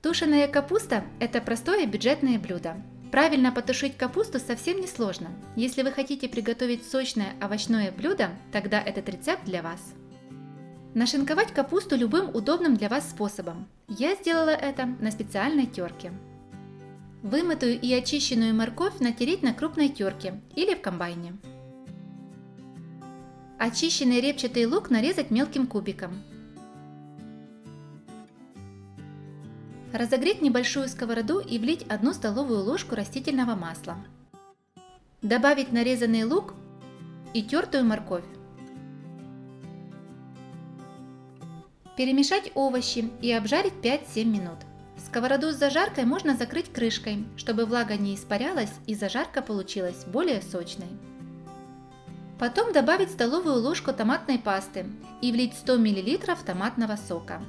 Тушеная капуста – это простое бюджетное блюдо. Правильно потушить капусту совсем не сложно. Если вы хотите приготовить сочное овощное блюдо, тогда этот рецепт для вас. Нашинковать капусту любым удобным для вас способом. Я сделала это на специальной терке. Вымытую и очищенную морковь натереть на крупной терке или в комбайне. Очищенный репчатый лук нарезать мелким кубиком. Разогреть небольшую сковороду и влить 1 столовую ложку растительного масла. Добавить нарезанный лук и тертую морковь. Перемешать овощи и обжарить 5-7 минут. Сковороду с зажаркой можно закрыть крышкой, чтобы влага не испарялась и зажарка получилась более сочной. Потом добавить столовую ложку томатной пасты и влить 100 мл томатного сока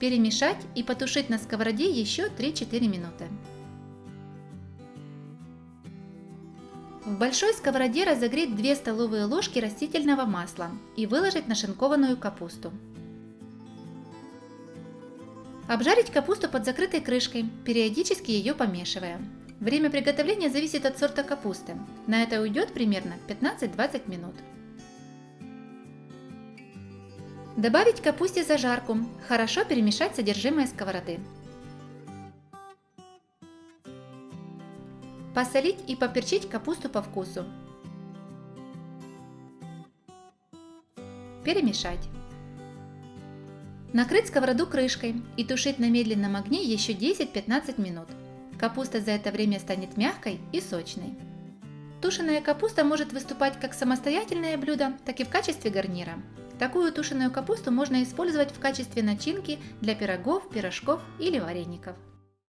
перемешать и потушить на сковороде еще 3-4 минуты. В большой сковороде разогреть 2 столовые ложки растительного масла и выложить нашинкованную капусту. Обжарить капусту под закрытой крышкой, периодически ее помешивая. Время приготовления зависит от сорта капусты. На это уйдет примерно 15-20 минут. Добавить капусте зажарку, хорошо перемешать содержимое сковороды. Посолить и поперчить капусту по вкусу. Перемешать. Накрыть сковороду крышкой и тушить на медленном огне еще 10-15 минут. Капуста за это время станет мягкой и сочной. Тушеная капуста может выступать как самостоятельное блюдо, так и в качестве гарнира. Такую тушеную капусту можно использовать в качестве начинки для пирогов, пирожков или вареников.